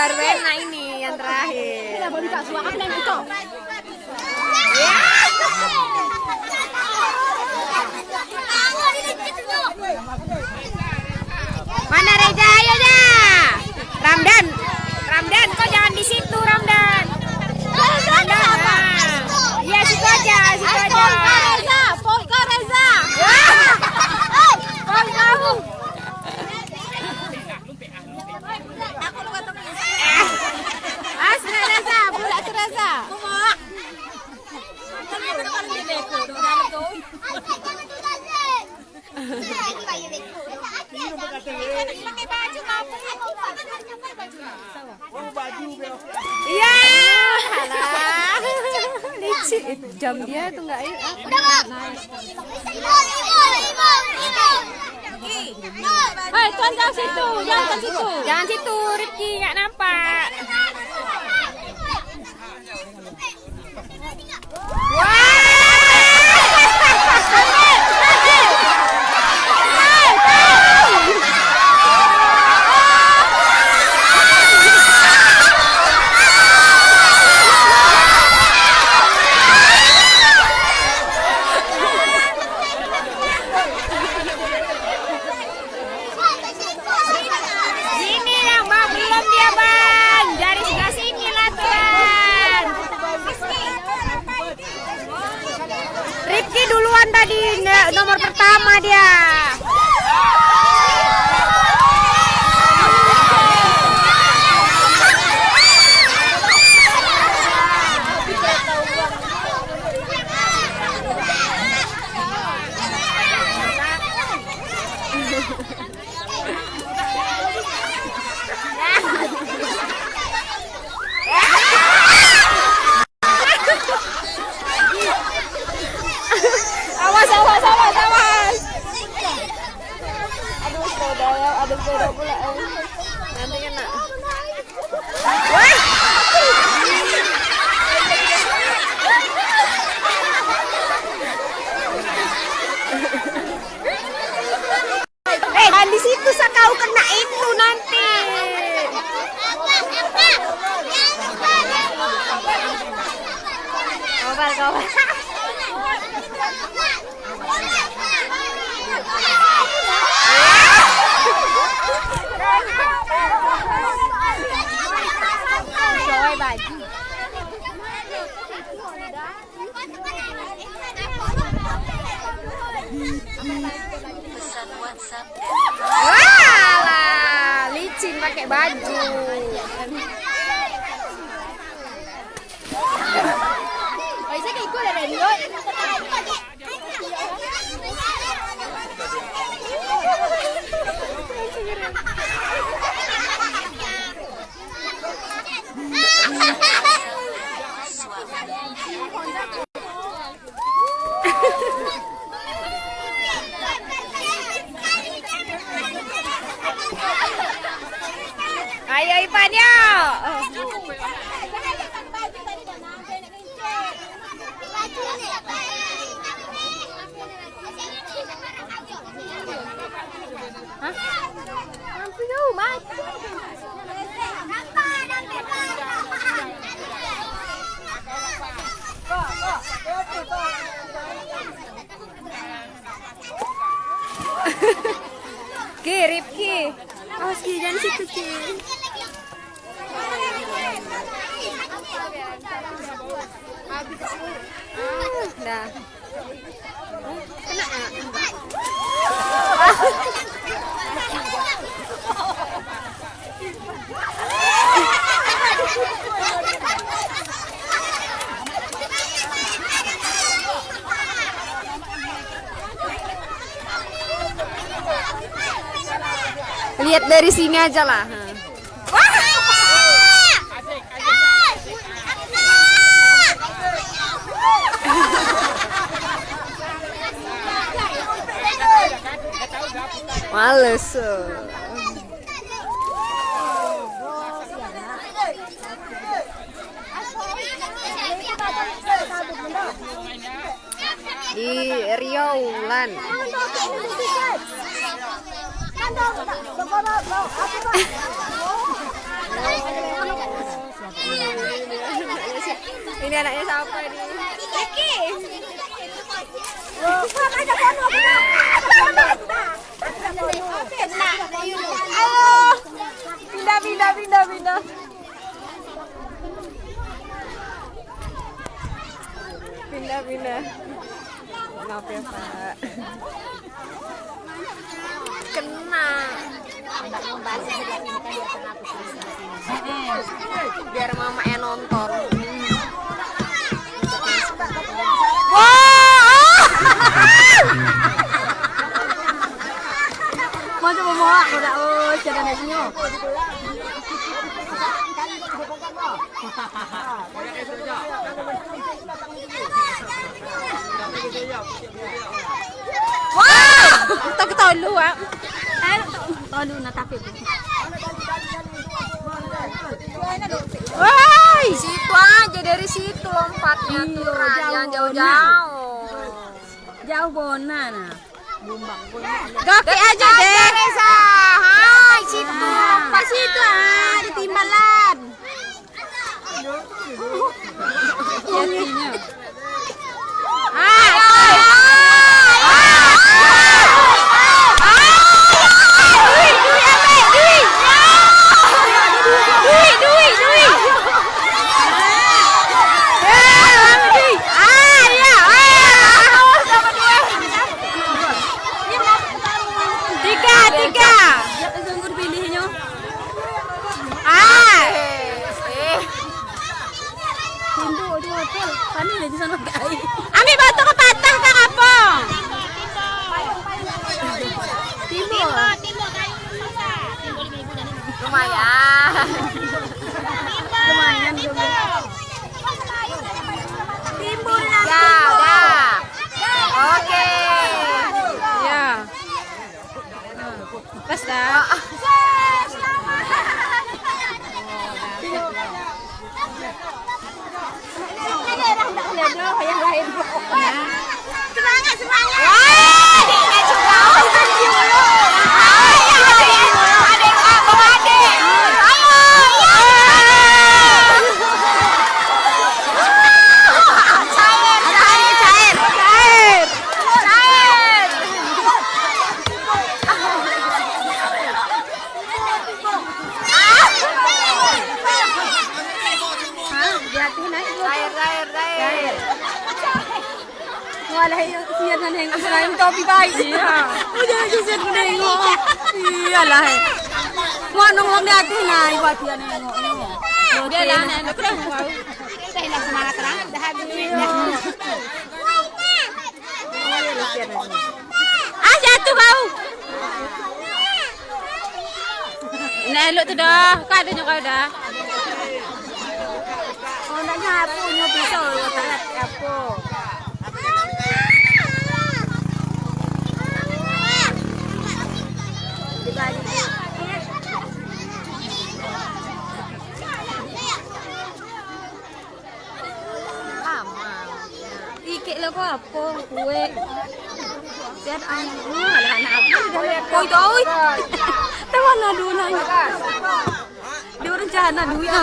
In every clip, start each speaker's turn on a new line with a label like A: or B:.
A: baru enak ini yang terakhir. Kita boleh yang itu? Mana Reja? Ayo dah. Ramdan. Ramdan, kau jangan di situ, Ramdan. Ramdan. Iya, situ aja, situ aja. Reza, Polka Reza. Kau kamu. Asli Reza, bulat Reza. Iya. Alah. Licik. Jam dia tuh enggak ini. Hei, tuan jangan situ, jangan ke situ. Jangan situ, Rifki nggak nampak. Sini yang bang, belum dia bang. Dari sebelah sini lah tuan. Rifki duluan tadi nomor pertama dia. Awas, awas, awas, awas. Aduh, sepeda ya, aduh sepeda pula. eh. Nanti kena. Wah! Eh, dan di situ sa kau kena itu nanti. Rồi bà Wah, licin pakai baju. Hah? Mampu Mas. Ki, Rifki. Awas Ki, jangan situ Ki. Ah, dah. Dari sini aja lah. Males. Di Riau Lan. Ini anaknya siapa nih? Kiki. Pindah, pindah. Maaf ya, Pak. Kena. Biar mama yang nonton. Wah!
B: Mau coba mau aku oh jangan.
A: Wow! Kita ketahuan lu, ah.
B: Eh, tolu na tapi.
A: Woi, situ aja dari situ lompatnya tuh,
B: Iya, jauh
A: jangan jauh-jauh.
B: Jauh bona nah. Bumbang
A: Kaki aja deh. Reza. Hai, situ lompat
B: Pas itu ah di timbalan. Jadinya.
A: আমি
B: Semangat, semangat.
A: Wah, adiknya juga. Oh, itu dulu. Ayo, adik. Adik, abang adik. Ayo, Cair, cair, cair. Cair. Cair.
B: Hah, jatuh naik.
A: Cair, cair, cair.
B: Wala yung siya na neng sa yung topi baik. Iya. Udah aja siya na nengok. Iya lah. Mo nung wag natin na iwa siya nengok. Dia lah na na kre. Kita hilang semangat terang dah habis.
A: Ah, jatuh bau. Nah, elok tu dah. Kau ada kau dah.
B: Oh nak nyapu nyo pisau tak apa.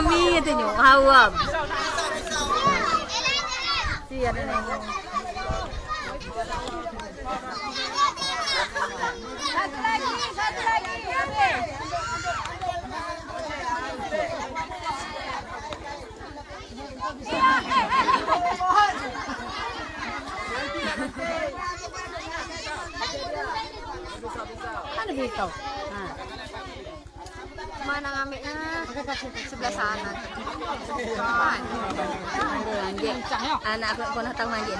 B: mi thì nhổ hầu à gì đây này satu lagi satu lagi habis Ano
A: dito? Ngambilnya? Sebelah sana.
B: Manjik. Anak aku pernah tahu manjik.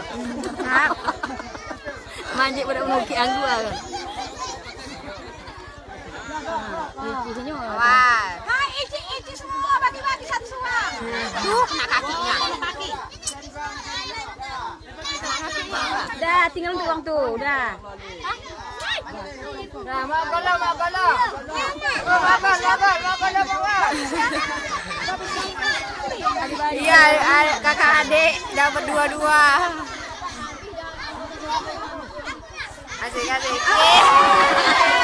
B: manjik pada muki anggu kan. Di sini
A: Awas.
B: Hai, ici ici semua bagi-bagi satu semua.
A: Tuh, kena kakinya.
B: Dah, tinggal tuang tuh, dah.
A: Nah, mak bola, mak bola. Mak bola, mak bola, mak bola, Iya, kakak adik dapat dua-dua. Asik, asik.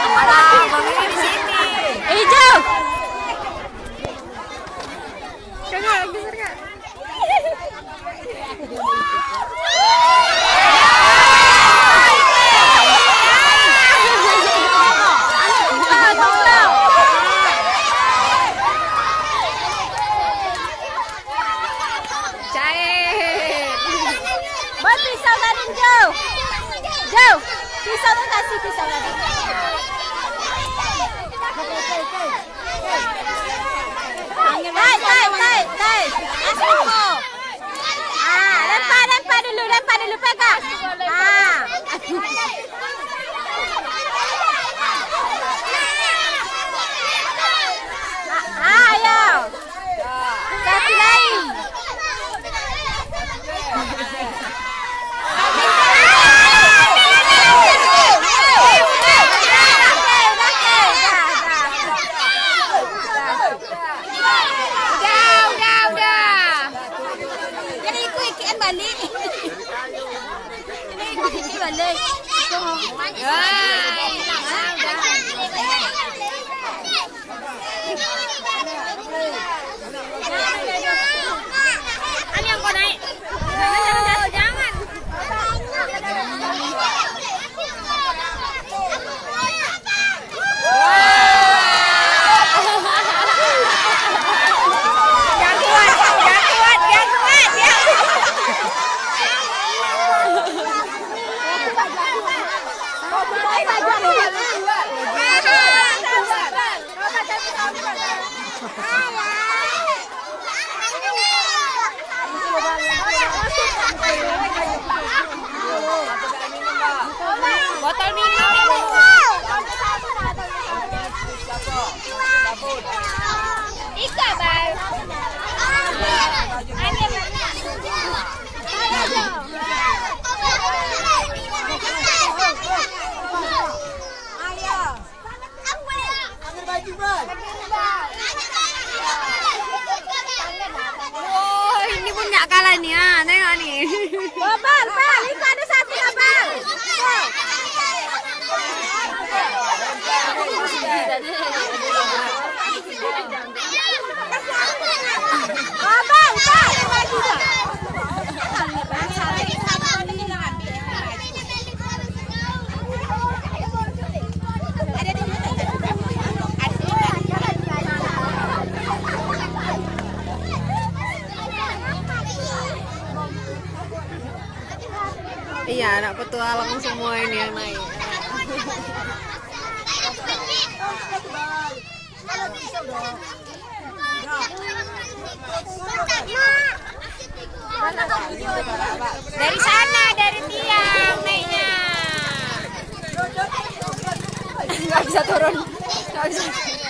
B: 大。师，啊，よろ
A: しく。petualang semua ini yang naik. Dari sana dari tiang naiknya. Nggak bisa turun. Nggak bisa.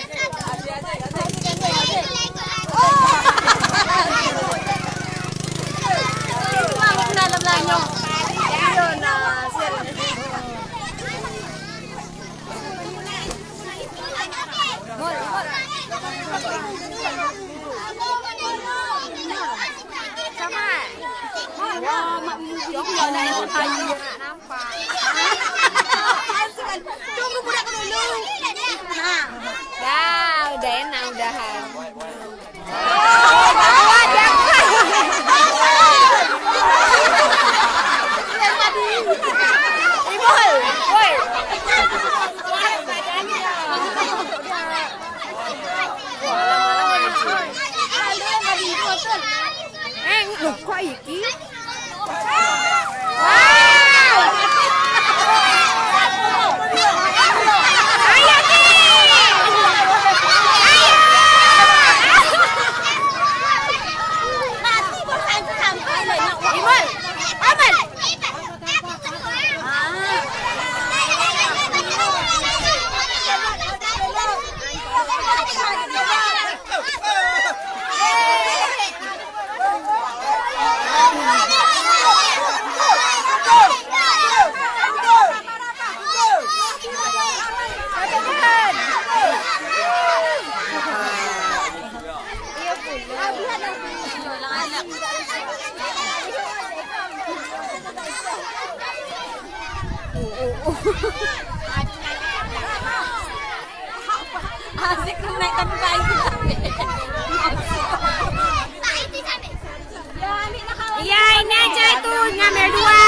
B: Asik tapi baik.
A: Iya ini aja itu ngambil dua,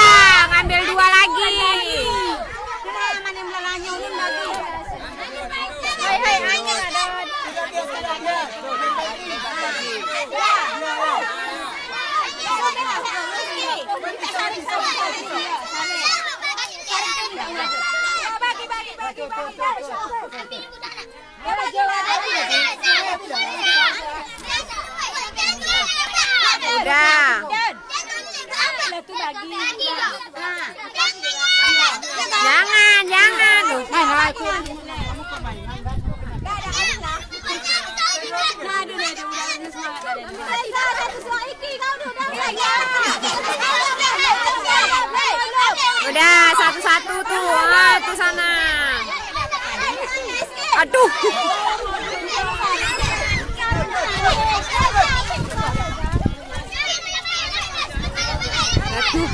A: ngambil dua lagi.
B: Mana yang melalanya ini lagi.
A: Hai hai angin ada. Udah. Jangan, jangan. Udah, satu-satu tuh, ah, tuh sana. Aduh. Aduh.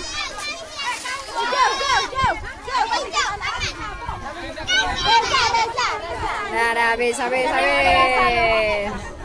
A: Dah, dah, habis, habis, habis.